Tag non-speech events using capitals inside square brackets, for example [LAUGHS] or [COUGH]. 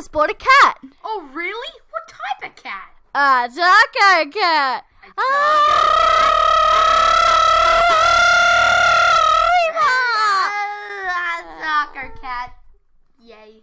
Just bought a cat. Oh, really? What type of cat? A soccer cat. A soccer ah! [LAUGHS] cat. Yay.